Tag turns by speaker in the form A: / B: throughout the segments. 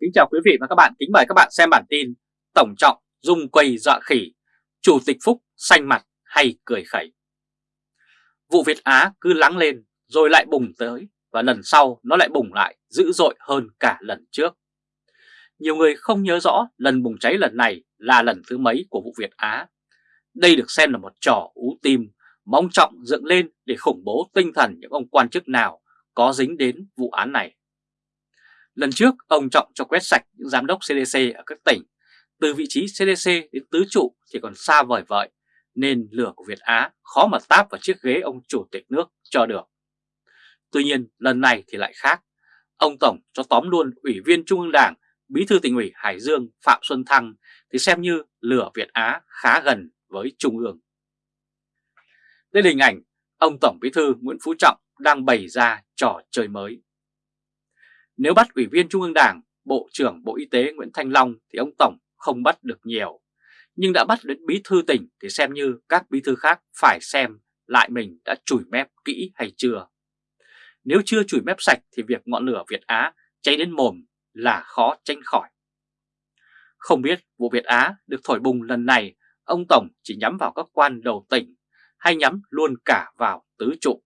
A: Kính chào quý vị và các bạn, kính mời các bạn xem bản tin Tổng trọng dung quầy dọa khỉ, Chủ tịch Phúc xanh mặt hay cười khẩy. Vụ Việt Á cứ lắng lên rồi lại bùng tới và lần sau nó lại bùng lại dữ dội hơn cả lần trước. Nhiều người không nhớ rõ lần bùng cháy lần này là lần thứ mấy của vụ Việt Á. Đây được xem là một trò ú tim, mong trọng dựng lên để khủng bố tinh thần những ông quan chức nào có dính đến vụ án này. Lần trước, ông Trọng cho quét sạch những giám đốc CDC ở các tỉnh. Từ vị trí CDC đến tứ trụ thì còn xa vời vợi, nên lửa của Việt Á khó mà táp vào chiếc ghế ông chủ tịch nước cho được. Tuy nhiên, lần này thì lại khác. Ông Tổng cho tóm luôn Ủy viên Trung ương Đảng, Bí thư tỉnh ủy Hải Dương Phạm Xuân Thăng thì xem như lửa Việt Á khá gần với Trung ương. Đây là hình ảnh ông Tổng Bí thư Nguyễn Phú Trọng đang bày ra trò chơi mới. Nếu bắt Ủy viên Trung ương Đảng, Bộ trưởng Bộ Y tế Nguyễn Thanh Long thì ông Tổng không bắt được nhiều. Nhưng đã bắt đến bí thư tỉnh thì xem như các bí thư khác phải xem lại mình đã chùi mép kỹ hay chưa. Nếu chưa chùi mép sạch thì việc ngọn lửa Việt Á cháy đến mồm là khó tránh khỏi. Không biết vụ Việt Á được thổi bùng lần này ông Tổng chỉ nhắm vào các quan đầu tỉnh hay nhắm luôn cả vào tứ trụ.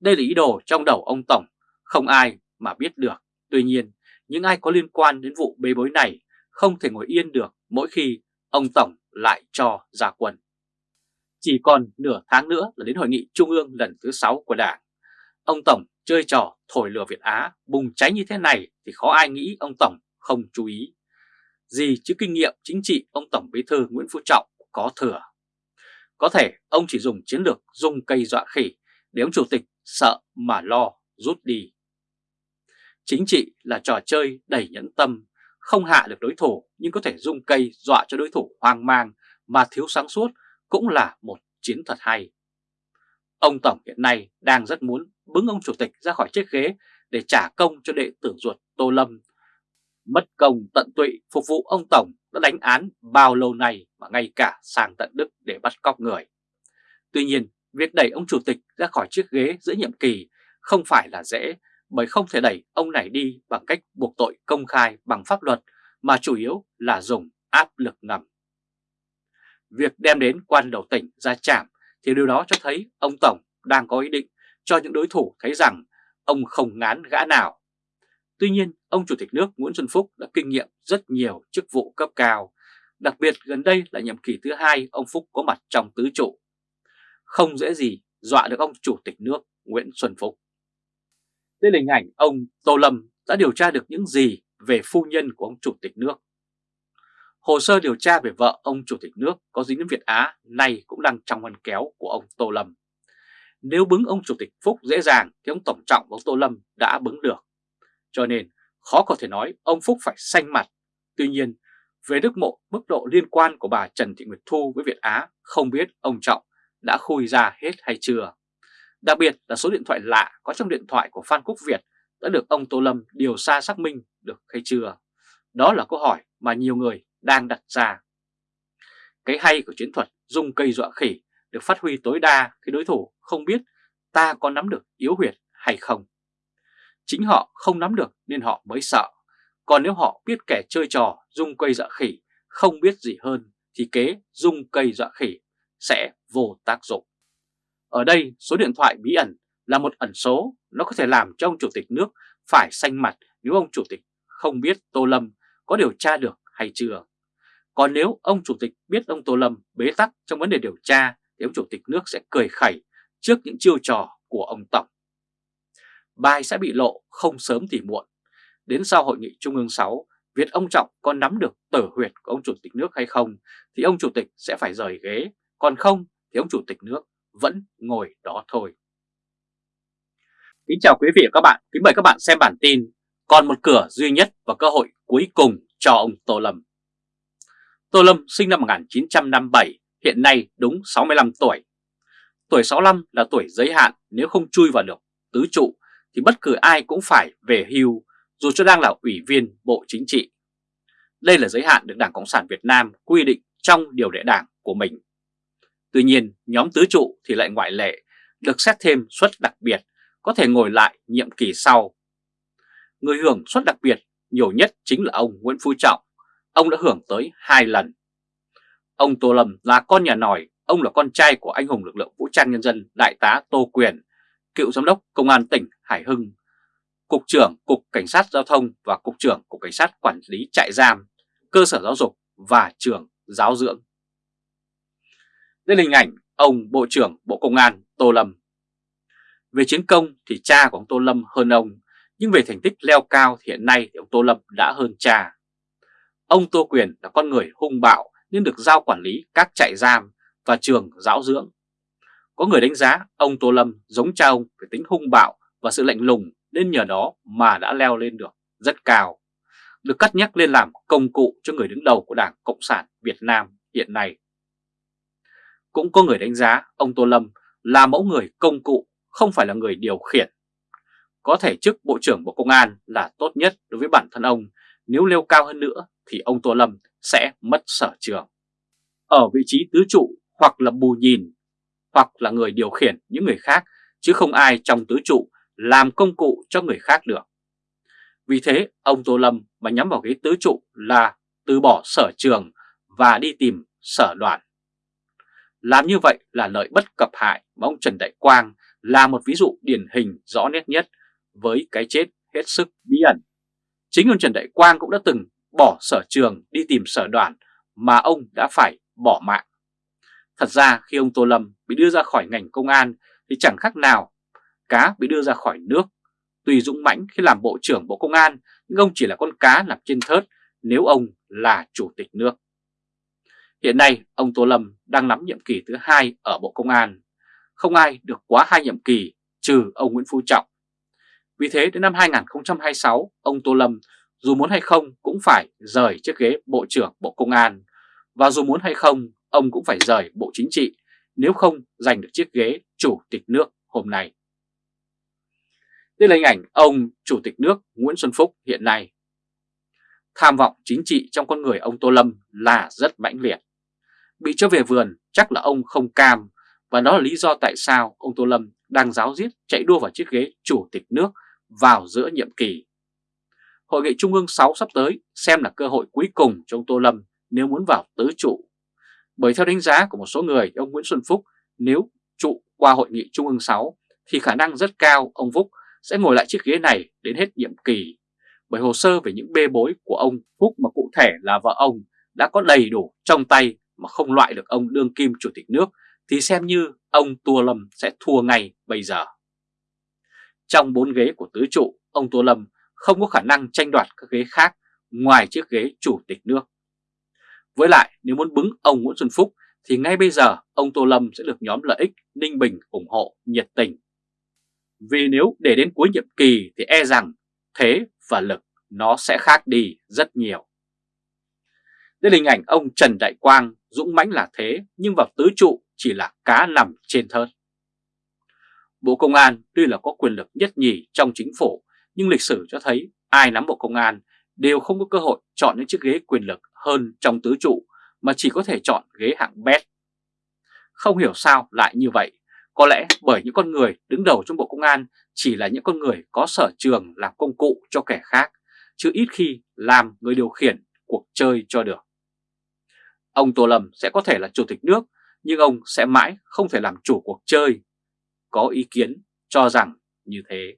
A: Đây là ý đồ trong đầu ông Tổng, không ai mà biết được. Tuy nhiên, những ai có liên quan đến vụ bê bối này không thể ngồi yên được mỗi khi ông Tổng lại cho ra quân. Chỉ còn nửa tháng nữa là đến hội nghị trung ương lần thứ 6 của Đảng. Ông Tổng chơi trò thổi lửa Việt Á bùng cháy như thế này thì khó ai nghĩ ông Tổng không chú ý. Gì chứ kinh nghiệm chính trị ông Tổng Bí thư Nguyễn Phú Trọng có thừa. Có thể ông chỉ dùng chiến lược dùng cây dọa khỉ để ông chủ tịch sợ mà lo rút đi. Chính trị là trò chơi đầy nhẫn tâm, không hạ được đối thủ nhưng có thể dung cây dọa cho đối thủ hoang mang mà thiếu sáng suốt cũng là một chiến thuật hay. Ông Tổng hiện nay đang rất muốn bứng ông chủ tịch ra khỏi chiếc ghế để trả công cho đệ tử ruột Tô Lâm. Mất công tận tụy phục vụ ông Tổng đã đánh án bao lâu nay mà ngay cả sang tận Đức để bắt cóc người. Tuy nhiên, việc đẩy ông chủ tịch ra khỏi chiếc ghế giữa nhiệm kỳ không phải là dễ bởi không thể đẩy ông này đi bằng cách buộc tội công khai bằng pháp luật mà chủ yếu là dùng áp lực ngầm. Việc đem đến quan đầu tỉnh ra chạm thì điều đó cho thấy ông Tổng đang có ý định cho những đối thủ thấy rằng ông không ngán gã nào. Tuy nhiên, ông Chủ tịch nước Nguyễn Xuân Phúc đã kinh nghiệm rất nhiều chức vụ cấp cao, đặc biệt gần đây là nhiệm kỳ thứ hai ông Phúc có mặt trong tứ trụ. Không dễ gì dọa được ông Chủ tịch nước Nguyễn Xuân Phúc. Đây là hình ảnh ông Tô Lâm đã điều tra được những gì về phu nhân của ông Chủ tịch nước. Hồ sơ điều tra về vợ ông Chủ tịch nước có dính đến Việt Á nay cũng đang trong ngăn kéo của ông Tô Lâm. Nếu bứng ông Chủ tịch Phúc dễ dàng thì ông Tổng Trọng và ông Tô Lâm đã bứng được. Cho nên khó có thể nói ông Phúc phải xanh mặt. Tuy nhiên, về đức mộ mức độ liên quan của bà Trần Thị Nguyệt Thu với Việt Á không biết ông Trọng đã khui ra hết hay chưa. Đặc biệt là số điện thoại lạ có trong điện thoại của Phan Quốc Việt đã được ông Tô Lâm điều tra xác minh được hay chưa? Đó là câu hỏi mà nhiều người đang đặt ra. Cái hay của chiến thuật dùng cây dọa khỉ được phát huy tối đa khi đối thủ không biết ta có nắm được yếu huyệt hay không. Chính họ không nắm được nên họ mới sợ. Còn nếu họ biết kẻ chơi trò dùng cây dọa khỉ không biết gì hơn thì kế dùng cây dọa khỉ sẽ vô tác dụng. Ở đây số điện thoại bí ẩn là một ẩn số, nó có thể làm cho ông chủ tịch nước phải xanh mặt nếu ông chủ tịch không biết Tô Lâm có điều tra được hay chưa. Còn nếu ông chủ tịch biết ông Tô Lâm bế tắc trong vấn đề điều tra thì ông chủ tịch nước sẽ cười khẩy trước những chiêu trò của ông Tổng. Bài sẽ bị lộ không sớm thì muộn. Đến sau hội nghị Trung ương 6, việc ông Trọng có nắm được tử huyệt của ông chủ tịch nước hay không thì ông chủ tịch sẽ phải rời ghế, còn không thì ông chủ tịch nước vẫn ngồi đó thôi. Kính chào quý vị và các bạn, kính mời các bạn xem bản tin Còn một cửa duy nhất và cơ hội cuối cùng cho ông Tô Lâm Tô Lâm sinh năm 1957, hiện nay đúng 65 tuổi. Tuổi 65 là tuổi giới hạn nếu không chui vào được tứ trụ thì bất cứ ai cũng phải về hưu dù cho đang là ủy viên Bộ Chính trị. Đây là giới hạn được Đảng Cộng sản Việt Nam quy định trong điều lệ đảng của mình. Tuy nhiên, nhóm tứ trụ thì lại ngoại lệ, được xét thêm suất đặc biệt, có thể ngồi lại nhiệm kỳ sau. Người hưởng suất đặc biệt nhiều nhất chính là ông Nguyễn Phú Trọng. Ông đã hưởng tới hai lần. Ông Tô Lâm là con nhà nòi, ông là con trai của anh hùng lực lượng vũ trang nhân dân Đại tá Tô Quyền, cựu giám đốc Công an tỉnh Hải Hưng, Cục trưởng Cục Cảnh sát Giao thông và Cục trưởng Cục Cảnh sát Quản lý trại giam, cơ sở giáo dục và trường giáo dưỡng. Đây là hình ảnh ông Bộ trưởng Bộ Công an Tô Lâm. Về chiến công thì cha của ông Tô Lâm hơn ông, nhưng về thành tích leo cao thì hiện nay thì ông Tô Lâm đã hơn cha. Ông Tô Quyền là con người hung bạo nên được giao quản lý các trại giam và trường giáo dưỡng. Có người đánh giá ông Tô Lâm giống cha ông về tính hung bạo và sự lạnh lùng nên nhờ đó mà đã leo lên được rất cao. Được cắt nhắc lên làm công cụ cho người đứng đầu của Đảng Cộng sản Việt Nam hiện nay. Cũng có người đánh giá ông Tô Lâm là mẫu người công cụ, không phải là người điều khiển. Có thể chức Bộ trưởng Bộ Công an là tốt nhất đối với bản thân ông, nếu leo cao hơn nữa thì ông Tô Lâm sẽ mất sở trường. Ở vị trí tứ trụ hoặc là bù nhìn, hoặc là người điều khiển những người khác, chứ không ai trong tứ trụ làm công cụ cho người khác được. Vì thế, ông Tô Lâm mà nhắm vào ghế tứ trụ là từ bỏ sở trường và đi tìm sở đoàn. Làm như vậy là lợi bất cập hại mà ông Trần Đại Quang là một ví dụ điển hình rõ nét nhất với cái chết hết sức bí ẩn. Chính ông Trần Đại Quang cũng đã từng bỏ sở trường đi tìm sở đoàn mà ông đã phải bỏ mạng. Thật ra khi ông Tô Lâm bị đưa ra khỏi ngành công an thì chẳng khác nào cá bị đưa ra khỏi nước. Tùy dũng mãnh khi làm Bộ trưởng Bộ Công an, nhưng ông chỉ là con cá nằm trên thớt nếu ông là Chủ tịch nước. Hiện nay, ông Tô Lâm đang nắm nhiệm kỳ thứ hai ở Bộ Công an. Không ai được quá hai nhiệm kỳ, trừ ông Nguyễn Phú Trọng. Vì thế, đến năm 2026 ông Tô Lâm dù muốn hay không cũng phải rời chiếc ghế Bộ trưởng Bộ Công an. Và dù muốn hay không, ông cũng phải rời Bộ Chính trị, nếu không giành được chiếc ghế Chủ tịch nước hôm nay. Đây là hình ảnh ông Chủ tịch nước Nguyễn Xuân Phúc hiện nay. Tham vọng chính trị trong con người ông Tô Lâm là rất mãnh liệt. Bị cho về vườn chắc là ông không cam và đó là lý do tại sao ông Tô Lâm đang giáo giết chạy đua vào chiếc ghế Chủ tịch nước vào giữa nhiệm kỳ. Hội nghị Trung ương 6 sắp tới xem là cơ hội cuối cùng cho ông Tô Lâm nếu muốn vào tứ trụ. Bởi theo đánh giá của một số người, ông Nguyễn Xuân Phúc nếu trụ qua Hội nghị Trung ương 6 thì khả năng rất cao ông Phúc sẽ ngồi lại chiếc ghế này đến hết nhiệm kỳ. Bởi hồ sơ về những bê bối của ông Phúc mà cụ thể là vợ ông đã có đầy đủ trong tay mà không loại được ông đương kim chủ tịch nước thì xem như ông Tô Lâm sẽ thua ngay bây giờ. Trong bốn ghế của tứ trụ, ông Tô Lâm không có khả năng tranh đoạt các ghế khác ngoài chiếc ghế chủ tịch nước. Với lại nếu muốn bứng ông Nguyễn Xuân Phúc thì ngay bây giờ ông Tô Lâm sẽ được nhóm lợi ích Ninh Bình ủng hộ nhiệt tình. Vì nếu để đến cuối nhiệm kỳ thì e rằng thế và lực nó sẽ khác đi rất nhiều. Đây là hình ảnh ông Trần Đại Quang dũng mãnh là thế nhưng vào tứ trụ chỉ là cá nằm trên thớt. Bộ Công an tuy là có quyền lực nhất nhì trong chính phủ nhưng lịch sử cho thấy ai nắm Bộ Công an đều không có cơ hội chọn những chiếc ghế quyền lực hơn trong tứ trụ mà chỉ có thể chọn ghế hạng bét. Không hiểu sao lại như vậy, có lẽ bởi những con người đứng đầu trong Bộ Công an chỉ là những con người có sở trường làm công cụ cho kẻ khác, chứ ít khi làm người điều khiển cuộc chơi cho được. Ông Tô Lâm sẽ có thể là chủ tịch nước, nhưng ông sẽ mãi không thể làm chủ cuộc chơi. Có ý kiến cho rằng như thế.